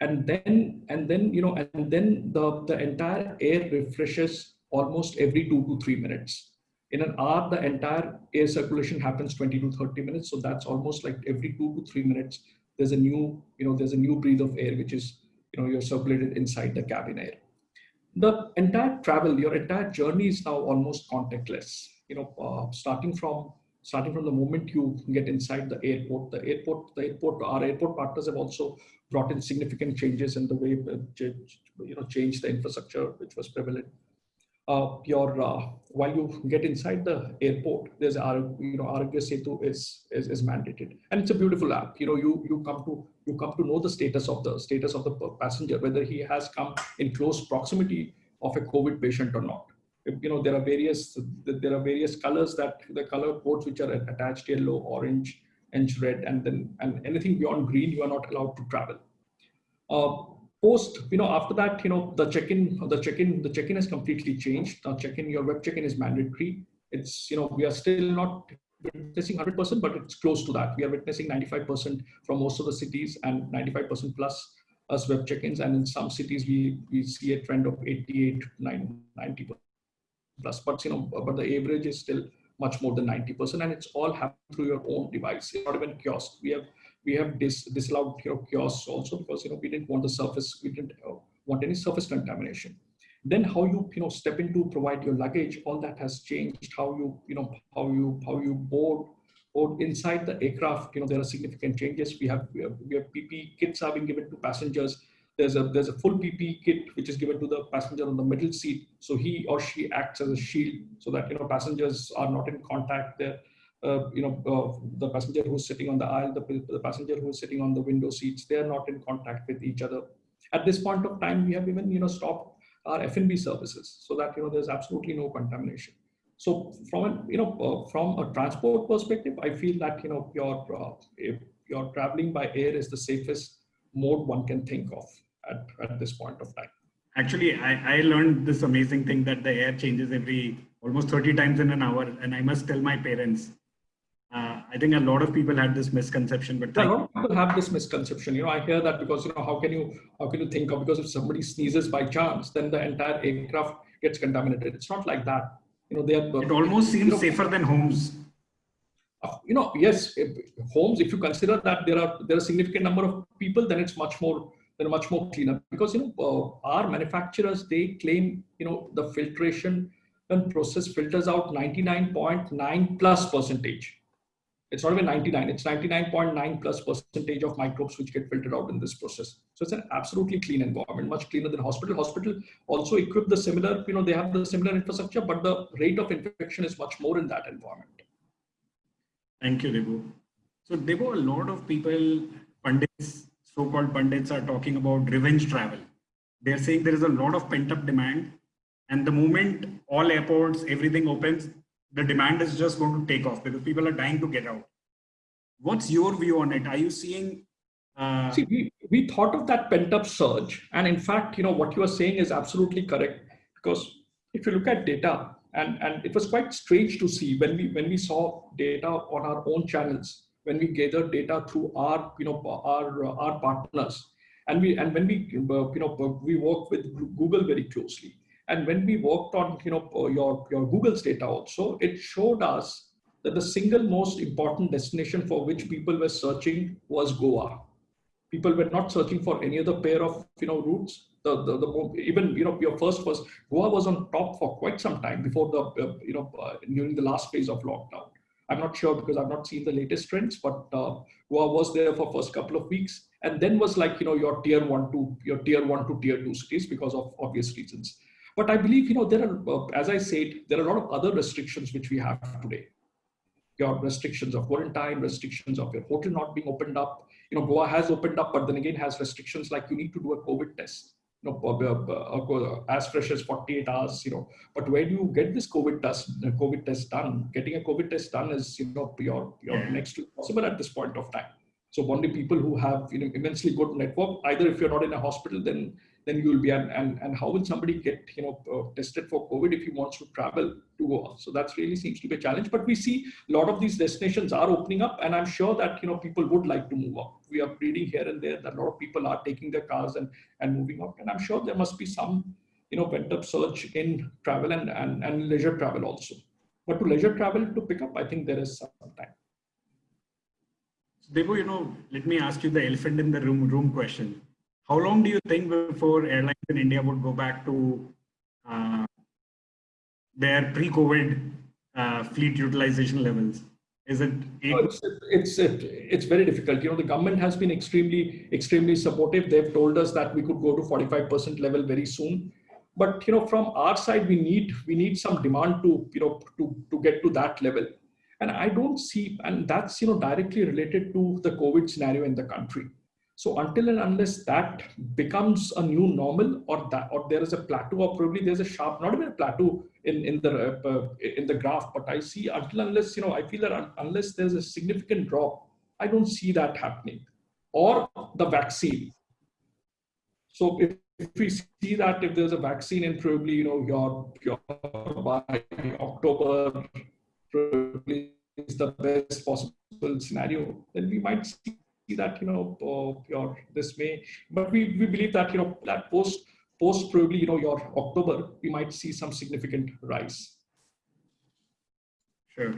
And then and then you know and then the the entire air refreshes almost every two to three minutes. In an hour the entire air circulation happens 20 to 30 minutes. So that's almost like every two to three minutes there's a new you know there's a new breath of air which is you know you're circulated inside the cabin air. The entire travel your entire journey is now almost contactless. You know uh, starting from starting from the moment you get inside the airport the airport the airport our airport partners have also brought in significant changes in the way uh, you know change the infrastructure which was prevalent your uh, while you get inside the airport, there's you know Aarogya Setu is, is is mandated, and it's a beautiful app. You know, you you come to you come to know the status of the status of the passenger, whether he has come in close proximity of a COVID patient or not. You know, there are various there are various colors that the color codes which are attached yellow, orange, and red, and then and anything beyond green you are not allowed to travel. Uh, post you know after that you know the check-in the check-in the check-in has completely changed. Now check-in your web check-in is mandatory. It's you know we are still not witnessing 100% but it's close to that. We are witnessing 95% from most of the cities and 95% plus as web check-ins. And in some cities we we see a trend of 88 90 plus. But you know but the average is still much more than 90% and it's all happening through your own device. It's not even kiosk. We have we have dis disallowed kiosks also because you know we didn't want the surface, we didn't uh, want any surface contamination. Then how you you know step into provide your luggage, all that has changed. How you you know how you how you board or inside the aircraft, you know there are significant changes. We have we have, we have PP kits are being given to passengers. There's a there's a full PP kit which is given to the passenger on the middle seat, so he or she acts as a shield so that you know passengers are not in contact there you know, uh, the passenger who's sitting on the aisle, the, the passenger who's sitting on the window seats, they are not in contact with each other. At this point of time, we have even, you know, stopped our F&B services so that, you know, there's absolutely no contamination. So from, a, you know, uh, from a transport perspective, I feel that, you know, your, uh, if you're traveling by air is the safest mode one can think of at, at this point of time. Actually, I, I learned this amazing thing that the air changes every almost 30 times in an hour. And I must tell my parents uh, I think a lot of people had this misconception, but a lot of people have this misconception. You know, I hear that because you know how can you how can you think of because if somebody sneezes by chance, then the entire aircraft gets contaminated. It's not like that. You know, they are. It almost seems you know, safer than homes. Uh, you know, yes, if, homes. If you consider that there are there are a significant number of people, then it's much more they're much more cleaner because you know uh, our manufacturers they claim you know the filtration and process filters out 99.9 plus percentage it's not even 99, it's 99.9 plus percentage of microbes which get filtered out in this process. So it's an absolutely clean environment, much cleaner than hospital. Hospital also equip the similar, you know, they have the similar infrastructure, but the rate of infection is much more in that environment. Thank you, Debu. So Debu, a lot of people, pundits, so-called pundits are talking about revenge travel. They're saying there is a lot of pent-up demand and the moment all airports, everything opens, the demand is just going to take off because people are dying to get out. What's your view on it? Are you seeing? Uh... See, we, we thought of that pent up surge. And in fact, you know, what you are saying is absolutely correct because if you look at data, and, and it was quite strange to see when we when we saw data on our own channels, when we gathered data through our you know our our partners, and we and when we you know we work with Google very closely and when we worked on you know uh, your, your Google's data also, it showed us that the single most important destination for which people were searching was Goa. People were not searching for any other pair of you know routes. The, the, the even you know your first was Goa was on top for quite some time before the uh, you know uh, during the last phase of lockdown. I'm not sure because I've not seen the latest trends, but uh, Goa was there for first couple of weeks, and then was like you know your tier one to your tier one to tier two cities because of obvious reasons. But I believe, you know, there are, uh, as I said, there are a lot of other restrictions which we have today. Your restrictions of quarantine, restrictions of your hotel not being opened up. You know, Goa has opened up, but then again has restrictions like you need to do a COVID test. You know, uh, uh, as fresh as 48 hours. You know, but where do you get this COVID test? COVID test done. Getting a COVID test done is, you know, your your next to possible at this point of time. So only people who have you know, immensely good network, either if you're not in a hospital, then then you will be and and, and how will somebody get you know uh, tested for COVID if he wants to travel to Goa? So that's really seems to be a challenge. But we see a lot of these destinations are opening up, and I'm sure that you know people would like to move up. We are reading here and there that a lot of people are taking their cars and and moving up, and I'm sure there must be some you know pent up surge in travel and and, and leisure travel also. But to leisure travel to pick up, I think there is some time. Debo, you know, let me ask you the elephant in the room room question. How long do you think before airlines in India would go back to uh, their pre-COVID uh, fleet utilization levels? Is it? Eight? it's, it's it's very difficult. You know, the government has been extremely extremely supportive. They've told us that we could go to 45% level very soon. But you know, from our side, we need we need some demand to you know to to get to that level and I don't see, and that's you know directly related to the COVID scenario in the country. So until and unless that becomes a new normal, or that, or there is a plateau, or probably there's a sharp, not even a plateau in in the uh, in the graph, but I see until unless you know, I feel that un unless there's a significant drop, I don't see that happening, or the vaccine. So if, if we see that if there's a vaccine in probably you know your your by October probably is the best possible scenario, then we might see that you know uh, your this may, but we, we believe that you know that post post probably you know your October we might see some significant rise. Sure.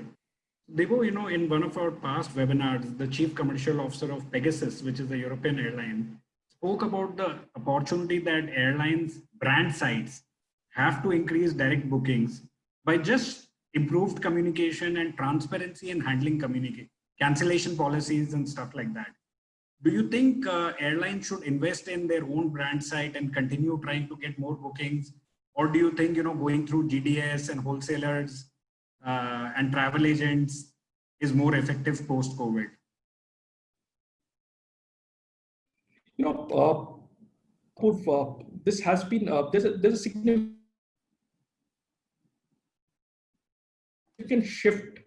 Debo, you know, in one of our past webinars, the chief commercial officer of Pegasus, which is a European airline, spoke about the opportunity that airlines brand sites have to increase direct bookings by just improved communication and transparency in handling communicate cancellation policies and stuff like that. Do you think uh, airlines should invest in their own brand site and continue trying to get more bookings? Or do you think, you know, going through GDS and wholesalers uh, and travel agents is more effective post-COVID? You know, uh, this has been, uh, there's, a, there's a significant significant shift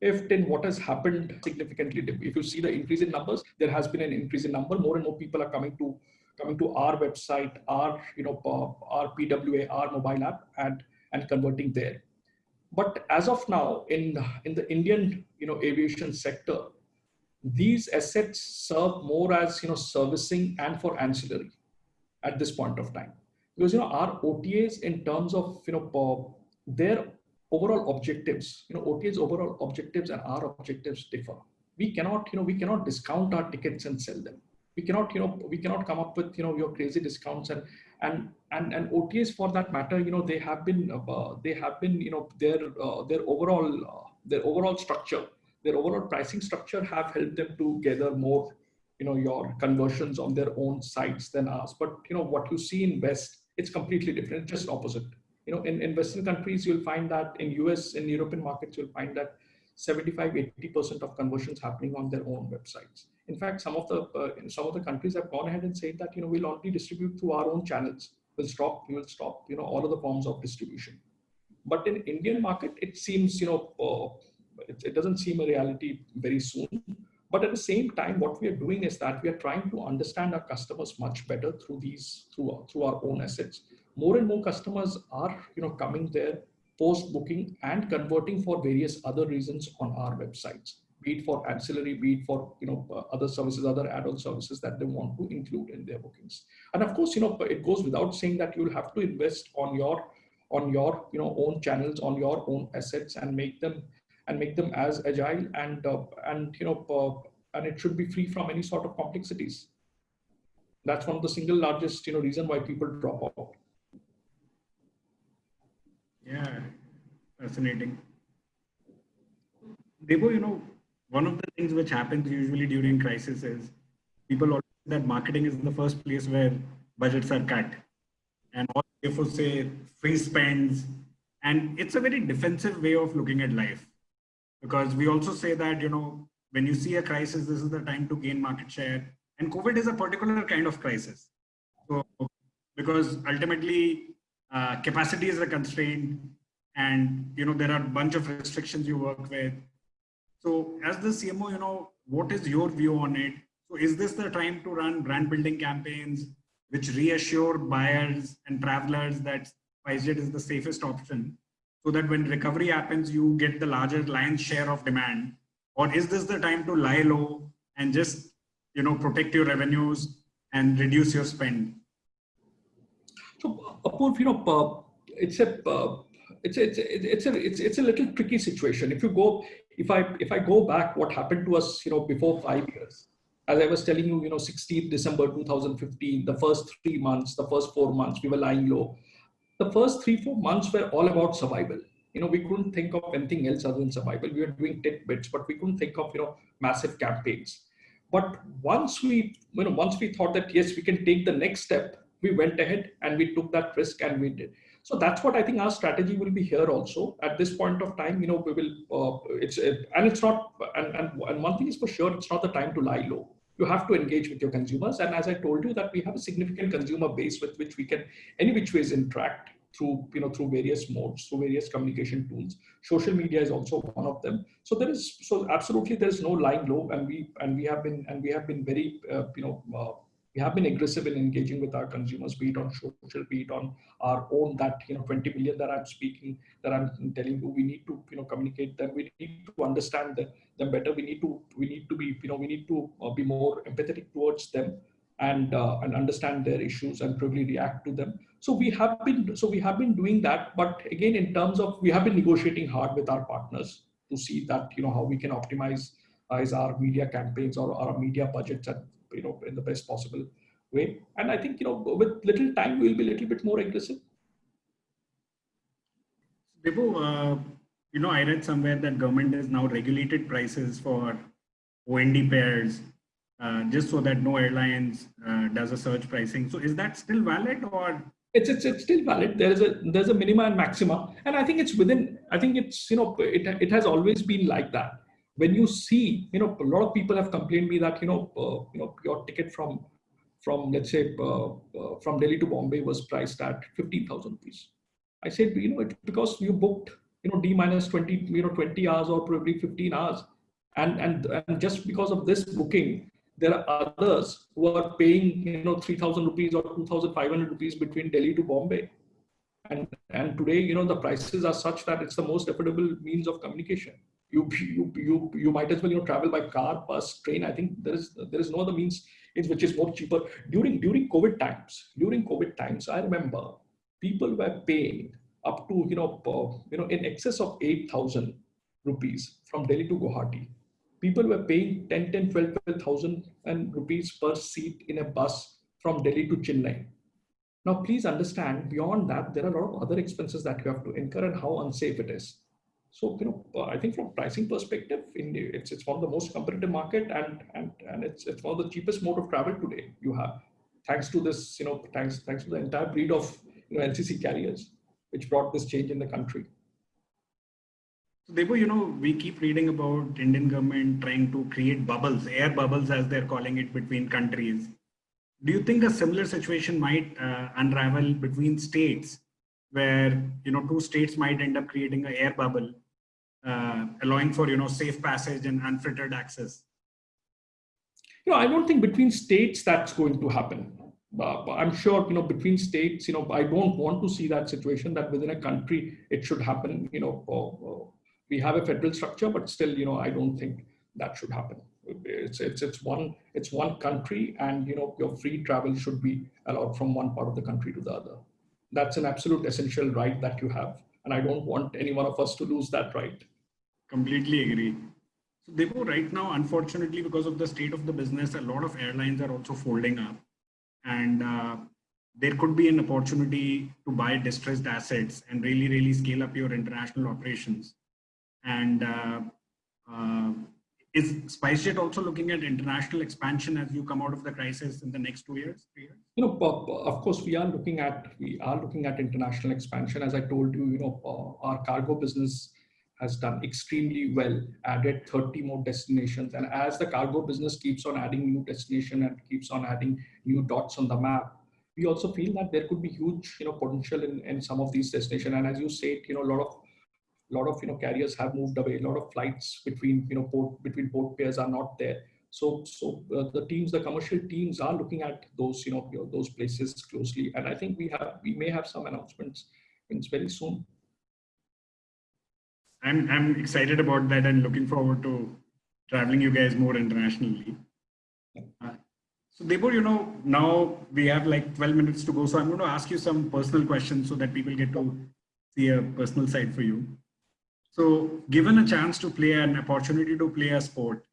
if in what has happened significantly. If you see the increase in numbers, there has been an increase in number. More and more people are coming to coming to our website, our you know our PWA, our mobile app, and and converting there. But as of now, in in the Indian you know aviation sector, these assets serve more as you know servicing and for ancillary at this point of time because you know our OTAs in terms of you know their overall objectives, you know, OTA's overall objectives and our objectives differ. We cannot, you know, we cannot discount our tickets and sell them. We cannot, you know, we cannot come up with, you know, your crazy discounts and and and and OTAs for that matter, you know, they have been, uh, they have been, you know, their uh, their overall uh, their overall structure, their overall pricing structure have helped them to gather more, you know, your conversions on their own sites than us. But you know, what you see in West, it's completely different, just opposite you know, in, in Western countries, you'll find that in US, in European markets, you'll find that 75, 80% of conversions happening on their own websites. In fact, some of the uh, some of the countries have gone ahead and said that, you know, we'll only distribute through our own channels. We'll stop, we will stop, you know, all of the forms of distribution. But in Indian market, it seems, you know, uh, it, it doesn't seem a reality very soon. But at the same time, what we are doing is that we are trying to understand our customers much better through these, through, through our own assets more and more customers are you know coming there post booking and converting for various other reasons on our websites be it for ancillary be it for you know uh, other services other add-on services that they want to include in their bookings. And of course you know it goes without saying that you'll have to invest on your on your you know own channels on your own assets and make them and make them as agile and uh, and you know uh, and it should be free from any sort of complexities. That's one of the single largest you know reason why people drop out yeah, fascinating. Debo, you know, one of the things which happens usually during crisis is people always that marketing is the first place where budgets are cut. And all therefore say free spends. And it's a very defensive way of looking at life. Because we also say that, you know, when you see a crisis, this is the time to gain market share. And COVID is a particular kind of crisis. So because ultimately uh, capacity is a constraint and you know there are a bunch of restrictions you work with so as the cmo you know what is your view on it? So is this the time to run brand building campaigns which reassure buyers and travelers that SpiceJet is the safest option so that when recovery happens, you get the larger lion's share of demand? Or is this the time to lie low and just, you know, protect your revenues and reduce your spend? So, Apurv, you know, it's a it's a, it's a, it's a it's it's a little tricky situation. If you go, if I if I go back, what happened to us, you know, before five years, as I was telling you, you know, 16th December 2015, the first three months, the first four months, we were lying low. The first three four months were all about survival. You know, we couldn't think of anything else other than survival. We were doing tidbits, but we couldn't think of you know massive campaigns. But once we, you know, once we thought that yes, we can take the next step, we went ahead and we took that risk and we did. So that's what I think our strategy will be here also. At this point of time, you know, we will, uh, it's, it, and it's not, and, and, and one thing is for sure, it's not the time to lie low. You have to engage with your consumers. And as I told you that we have a significant consumer base with which we can any which ways interact through, you know, through various modes, through various communication tools. Social media is also one of them. So there is, so absolutely there is no lying low and we, and we have been, and we have been very, uh, you know, uh, we have been aggressive in engaging with our consumers, be it on social, be it on our own that you know 20 million that I'm speaking, that I'm telling you, we need to you know communicate them. We need to understand them, them better. We need to we need to be you know we need to uh, be more empathetic towards them and uh, and understand their issues and probably react to them. So we have been so we have been doing that. But again, in terms of we have been negotiating hard with our partners to see that you know how we can optimize uh, is our media campaigns or our media budgets and you know, in the best possible way. And I think, you know, with little time, we'll be a little bit more aggressive. Vibhu, uh, you know, I read somewhere that government has now regulated prices for O&D pairs uh, just so that no airlines uh, does a surge pricing. So is that still valid or? It's, it's, it's still valid. There is a there's a minima and maxima, and I think it's within. I think it's you know it it has always been like that when you see, you know, a lot of people have complained me that, you know, uh, you know, your ticket from, from let's say, uh, uh, from Delhi to Bombay was priced at 15,000 rupees. I said, you know, it's because you booked, you know, D minus 20, you know, 20 hours or probably 15 hours. And, and, and just because of this booking, there are others who are paying, you know, 3,000 rupees or 2,500 rupees between Delhi to Bombay. And, and today, you know, the prices are such that it's the most affordable means of communication you you you you might as well you know travel by car, bus, train. I think there is there is no other means which is more cheaper. During during COVID times, during COVID times, I remember people were paying up to you know uh, you know in excess of eight thousand rupees from Delhi to Guwahati. People were paying 10, 10, 12, 12,000 and rupees per seat in a bus from Delhi to Chennai. Now, please understand beyond that, there are a lot of other expenses that you have to incur and how unsafe it is. So, you know, uh, I think from pricing perspective, India, it's, it's one of the most competitive market and, and, and it's, it's one of the cheapest mode of travel today you have, thanks to this, you know, thanks, thanks to the entire breed of you know, LCC carriers, which brought this change in the country. Debo, you know, we keep reading about Indian government trying to create bubbles, air bubbles as they're calling it between countries. Do you think a similar situation might uh, unravel between states where, you know, two states might end up creating an air bubble uh, allowing for you know safe passage and unfettered access? You know, I don't think between states that's going to happen. Uh, I'm sure you know between states. You know, I don't want to see that situation that within a country it should happen. You know, we have a federal structure, but still, you know, I don't think that should happen. It's it's it's one it's one country, and you know, your free travel should be allowed from one part of the country to the other. That's an absolute essential right that you have, and I don't want any one of us to lose that right. Completely agree. So Deepu, right now, unfortunately, because of the state of the business, a lot of airlines are also folding up. And uh, there could be an opportunity to buy distressed assets and really, really scale up your international operations. And uh, uh, is SpiceJet also looking at international expansion as you come out of the crisis in the next two years, three years? You know, of course, we are looking at we are looking at international expansion. As I told you, you know, our cargo business has done extremely well, added 30 more destinations. And as the cargo business keeps on adding new destination and keeps on adding new dots on the map, we also feel that there could be huge, you know, potential in, in some of these destinations. And as you said, you know, a lot of lot of you know carriers have moved away. A lot of flights between you know port between port pairs are not there. So so uh, the teams, the commercial teams are looking at those you know, you know those places closely, and I think we have we may have some announcements very soon. I'm I'm excited about that and looking forward to traveling you guys more internationally. Uh, so Debo, you know, now we have like 12 minutes to go. So I'm going to ask you some personal questions so that people get to see a personal side for you. So given a chance to play an opportunity to play a sport,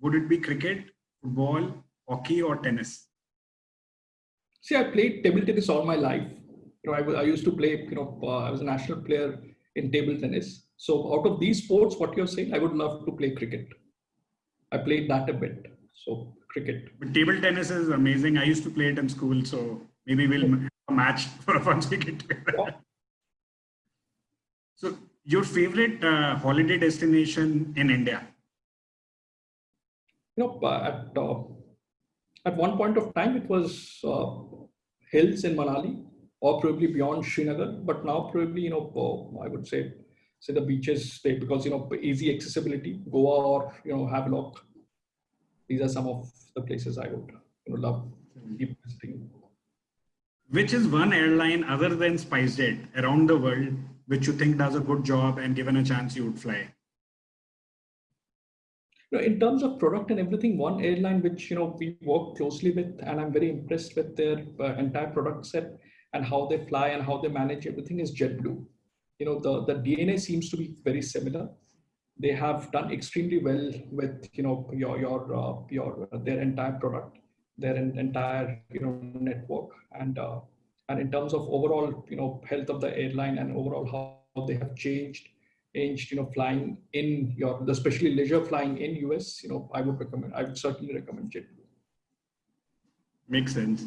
would it be cricket, football, hockey or tennis? See, I played table tennis all my life. You know, I, I used to play, you know, uh, I was a national player in table tennis. So out of these sports, what you're saying, I would love to play cricket. I played that a bit. So cricket. But table tennis is amazing. I used to play it in school, so maybe we'll a match *laughs* for once we get together. So your favorite uh, holiday destination in India? You know, uh, at uh, at one point of time, it was uh, hills in Manali or probably beyond Srinagar, but now probably, you know, uh, I would say, say the beaches because, you know, easy accessibility, Goa or, you know, Havelock these are some of the places I would you know, love keep visiting. Which is one airline other than SpiceJet around the world which you think does a good job and given a chance you would fly? in terms of product and everything, one airline which you know we work closely with, and I'm very impressed with their uh, entire product set and how they fly and how they manage everything is JetBlue. You know the the DNA seems to be very similar. They have done extremely well with you know your your uh, your their entire product their entire you know network. And uh, and in terms of overall you know health of the airline and overall how they have changed changed you know flying in your especially leisure flying in us you know i would recommend i would certainly recommend JetBlue. makes sense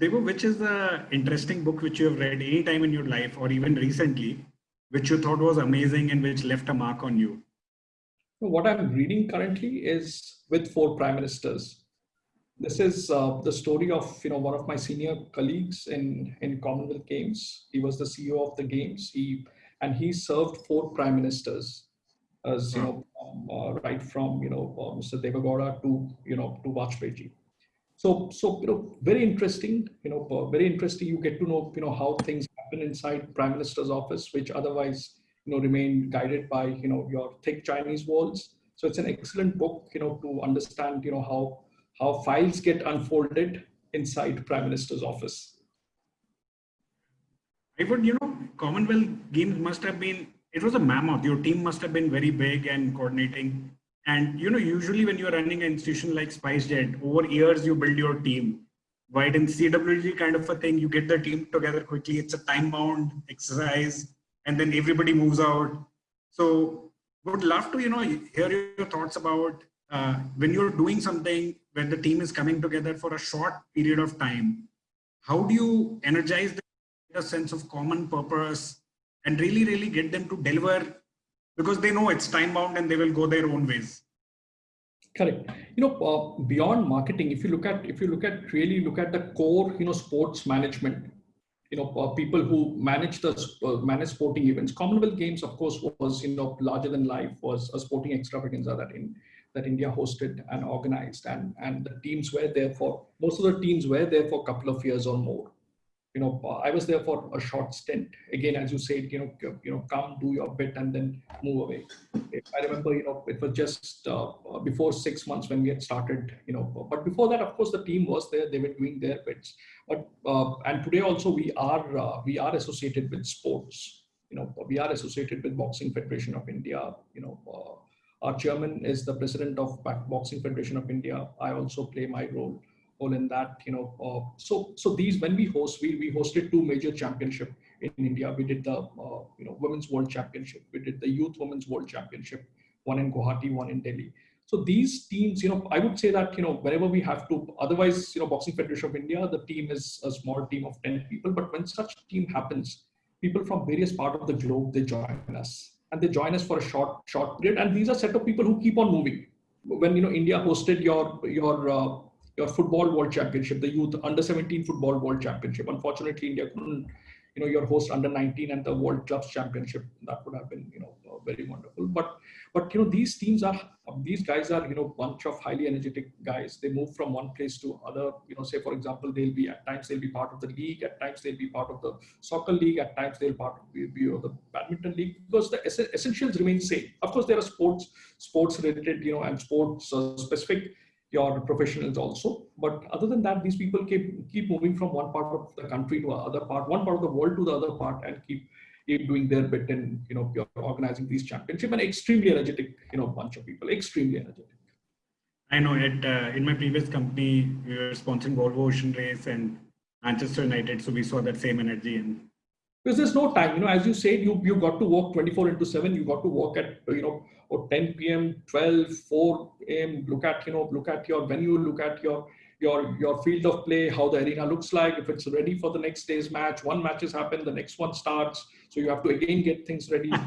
Debo, which is the interesting book which you have read any time in your life or even recently which you thought was amazing and which left a mark on you? What I'm reading currently is with four prime ministers. This is uh, the story of you know one of my senior colleagues in in Commonwealth Games. He was the CEO of the games. He and he served four prime ministers, as you know, um, uh, right from you know uh, Mr. Deve Gowda to you know to Vajpayee. So so you know very interesting. You know very interesting. You get to know you know how things happen inside prime minister's office which otherwise you know remain guided by you know your thick chinese walls so it's an excellent book you know to understand you know how how files get unfolded inside prime minister's office i would you know commonwealth games must have been it was a mammoth your team must have been very big and coordinating and you know usually when you're running an institution like spicejet over years you build your team Right in CWG kind of a thing, you get the team together quickly. It's a time bound exercise, and then everybody moves out. So would love to, you know, hear your thoughts about uh, when you're doing something when the team is coming together for a short period of time. How do you energize the sense of common purpose and really, really get them to deliver because they know it's time bound and they will go their own ways. Correct. You know, uh, beyond marketing, if you look at if you look at really look at the core, you know, sports management. You know, uh, people who manage the uh, manage sporting events. Commonwealth Games, of course, was you know larger than life. Was a sporting extravaganza that in that India hosted and organized, and and the teams were there for most of the teams were there for a couple of years or more you know, I was there for a short stint. Again, as you said, you know, you know, come do your bit and then move away. I remember, you know, it was just uh, before six months when we had started, you know, but before that, of course, the team was there. They were doing their bits. But uh, and today also we are uh, we are associated with sports. You know, we are associated with Boxing Federation of India. You know. Uh, our chairman is the president of Boxing Federation of India. I also play my role in that you know uh, so so these when we host we we hosted two major championship in india. We did the uh, you know women's world championship. We did the youth women's world championship one in guwahati one in delhi. So these teams you know i would say that you know wherever we have to otherwise you know boxing federation of india the team is a small team of 10 people. But when such team happens people from various part of the globe they join us. And they join us for a short short period. And these are set of people who keep on moving. When you know india hosted your your uh, your football world championship, the youth under 17 football world championship. Unfortunately, India couldn't, you know, your host under 19 and the World Clubs Championship. That would have been, you know, uh, very wonderful. But, but you know, these teams are, these guys are, you know, bunch of highly energetic guys. They move from one place to other. You know, say for example, they'll be at times they'll be part of the league, at times they'll be part of the soccer league, at times they'll part of, be, of the badminton league because the ess- essentials remain same. Of course, there are sports, sports related, you know, and sports uh, specific your professionals also. But other than that, these people keep keep moving from one part of the country to other part, one part of the world to the other part, and keep keep doing their bit and you know organizing these championship and extremely energetic you know bunch of people, extremely energetic. I know it uh, in my previous company we were sponsoring Volvo Ocean Race and Manchester United, so we saw that same energy and because there's no time you know as you said you you got to work 24 into 7 you got to work at you know or 10 p.m 12 4 a.m look at you know look at your venue look at your your your field of play how the arena looks like. If it's ready for the next day's match one match has happened the next one starts. So you have to again get things ready. *laughs*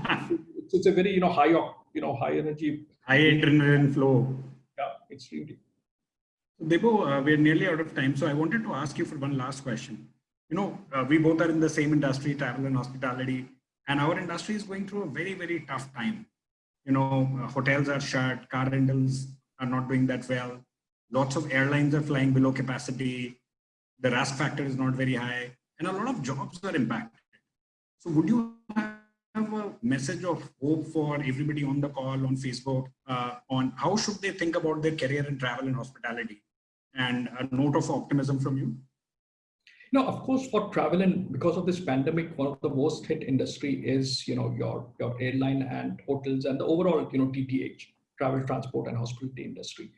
It's, it's a very you know high you know high energy. High adrenaline flow. Yeah extremely Debo, uh, we're nearly out of time so i wanted to ask you for one last question. You know, uh, we both are in the same industry, travel and hospitality, and our industry is going through a very, very tough time. You know, uh, hotels are shut, car rentals are not doing that well. Lots of airlines are flying below capacity. The RASK factor is not very high, and a lot of jobs are impacted. So, would you have a message of hope for everybody on the call on Facebook uh, on how should they think about their career in travel and hospitality, and a note of optimism from you? No, of course, for travel and because of this pandemic, one of the most hit industry is you know your your airline and hotels and the overall you know TTH, travel, transport, and hospitality industry.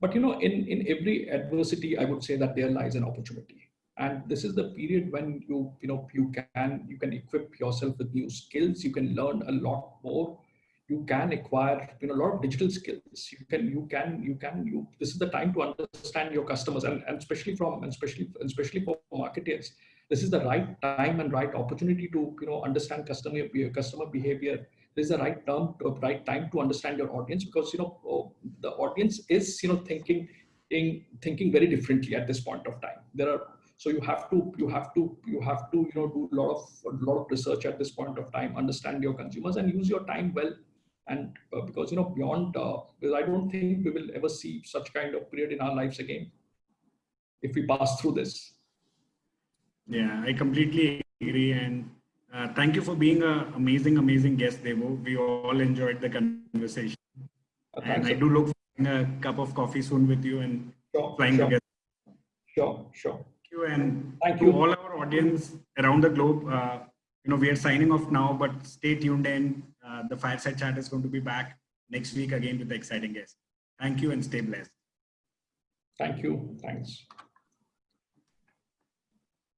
But you know, in in every adversity, I would say that there lies an opportunity, and this is the period when you you know you can you can equip yourself with new skills. You can learn a lot more you can acquire you know a lot of digital skills. You can you can you can you this is the time to understand your customers and, and especially from and especially especially for marketers this is the right time and right opportunity to you know understand customer customer behavior. This is the right term right time to understand your audience because you know oh, the audience is you know thinking in thinking very differently at this point of time. There are so you have to you have to you have to you know do a lot of a lot of research at this point of time understand your consumers and use your time well and uh, because you know beyond uh, because i don't think we will ever see such kind of period in our lives again if we pass through this. Yeah i completely agree. And uh, thank you for being an amazing amazing guest devo. We all enjoyed the conversation. Uh, and i do look for a cup of coffee soon with you and sure, flying sure, together. Sure sure. Thank you and Thank to you. all our audience around the globe uh, you know we are signing off now but stay tuned in uh, the fireside chat is going to be back next week again with the exciting guest thank you and stay blessed. Thank you. Thanks